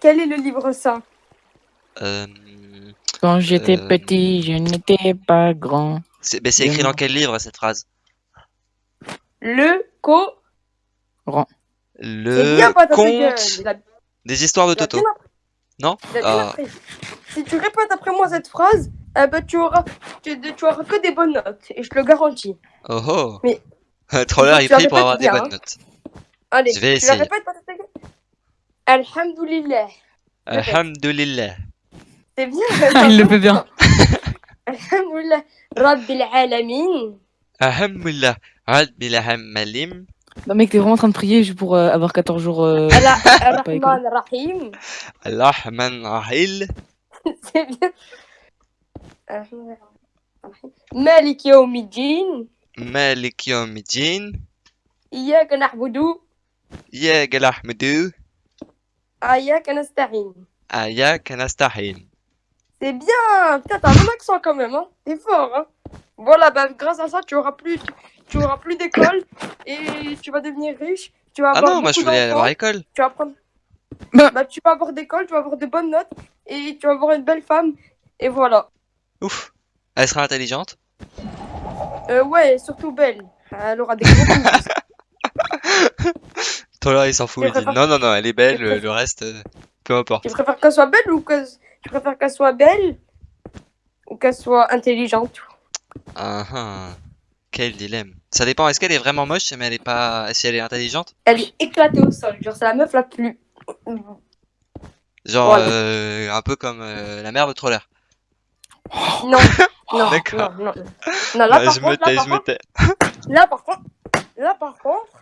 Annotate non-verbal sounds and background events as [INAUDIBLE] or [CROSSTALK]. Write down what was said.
Quel est le livre saint? Euh, Quand j'étais Euh, petit, je n'étais pas grand. c'est ben, écrit dans quel livre cette phrase? Le co. Le bien conte des histoires de Toto. Non? Ah. Si tu répètes après moi cette phrase, eh ben, tu, auras, tu, tu auras que des bonnes notes. Et je te le garantis. Oh oh Mais- [LAUGHS] Troller il prie pour avoir des bonnes hein. notes. Allez, Je vais tu la essayer. répètes Alhamdulillah. Alhamdulillah. C'est bien. Il le fait bien. Alhamdulillah. Rabbil alamin. Alhamdulillah. Rabbil alamin. Non mec, t'es vraiment en train de prier juste pour euh, avoir 14 jours. euh. Ar-Rahman Rahim. Rahman Rahil. C'est bien. Ar-Rahman Rahim. Malik Yawmiddin. Malik Yawmiddin. إياك نعبد al-Ahmadu. Aya Kanastahin. Aya Kanastahin. C'est bien Putain, t'as un bon accent quand même, hein T'es fort, hein Voilà, bah grâce à ça, tu auras plus, tu auras plus d'école et tu vas devenir riche. Tu vas ah non, moi je voulais aller à l'école. Tu vas prendre... Bah. bah tu vas avoir d'école, tu vas avoir de bonnes notes et tu vas avoir une belle femme et voilà. Ouf. Elle sera intelligente Euh ouais, surtout belle. Elle aura des gros [LAUGHS] [LAUGHS] Troller il s'en fout. Il dit non, non, non, elle est belle. Le, reste, euh, peu importe. Tu préfères qu'elle soit belle ou que... Tu préfères qu'elle soit belle ou qu'elle soit intelligente? Ah ah. Quel dilemme. Ça dépend. Est-ce qu'elle est vraiment moche, mais elle est pas. Si elle est intelligente? Elle est éclatée au sol. Genre, c'est la meuf la plus... Genre Voilà. euh, un peu comme euh, la mère de Troller. Non, non, [LAUGHS] D'accord. non, non. Non, là, Ouais, par je contre, me tais, là, je par me tais. Là par contre, là par contre,